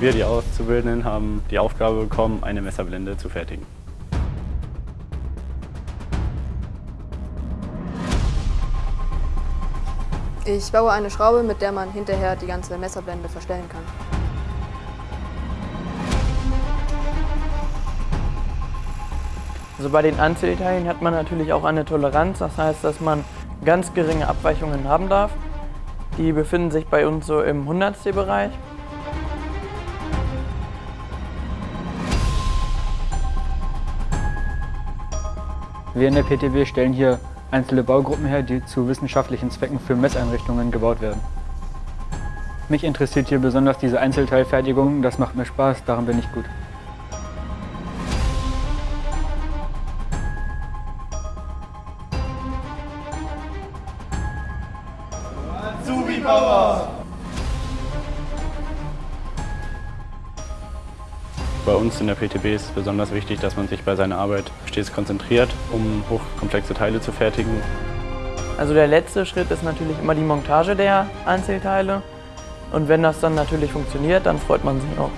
Wir, die Auszubildenden, haben die Aufgabe bekommen, eine Messerblende zu fertigen. Ich baue eine Schraube, mit der man hinterher die ganze Messerblende verstellen kann. Also bei den Einzelteilen hat man natürlich auch eine Toleranz, das heißt, dass man ganz geringe Abweichungen haben darf. Die befinden sich bei uns so im Hundertstel-Bereich. Wir in der PTW stellen hier einzelne Baugruppen her, die zu wissenschaftlichen Zwecken für Messeinrichtungen gebaut werden. Mich interessiert hier besonders diese Einzelteilfertigung, das macht mir Spaß, daran bin ich gut. Bei uns in der PTB ist es besonders wichtig, dass man sich bei seiner Arbeit stets konzentriert, um hochkomplexe Teile zu fertigen. Also der letzte Schritt ist natürlich immer die Montage der Einzelteile. Und wenn das dann natürlich funktioniert, dann freut man sich auch.